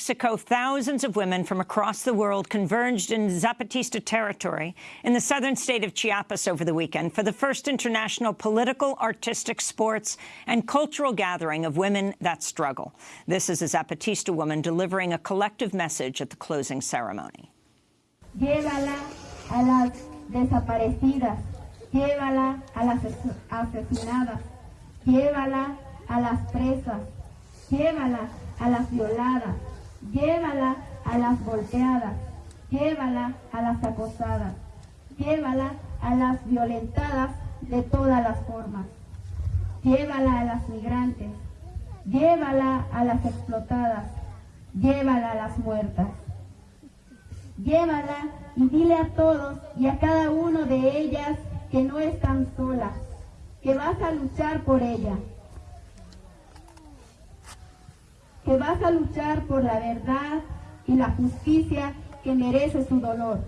Mexico, thousands of women from across the world converged in Zapatista territory in the southern state of Chiapas over the weekend for the first international political, artistic, sports and cultural gathering of women that struggle. This is a Zapatista woman delivering a collective message at the closing ceremony. Llévala a las desaparecidas, llévala a las asesinadas, llévala a las presas, llévala a las violadas, llévala a las volteadas, llévala a las acosadas, llévala a las violentadas de todas las formas, llévala a las migrantes, llévala a las explotadas, llévala a las muertas. Llévala y dile a todos y a cada uno de ellas que no están solas, que vas a luchar por ella, que vas a luchar por la verdad y la justicia que merece su dolor.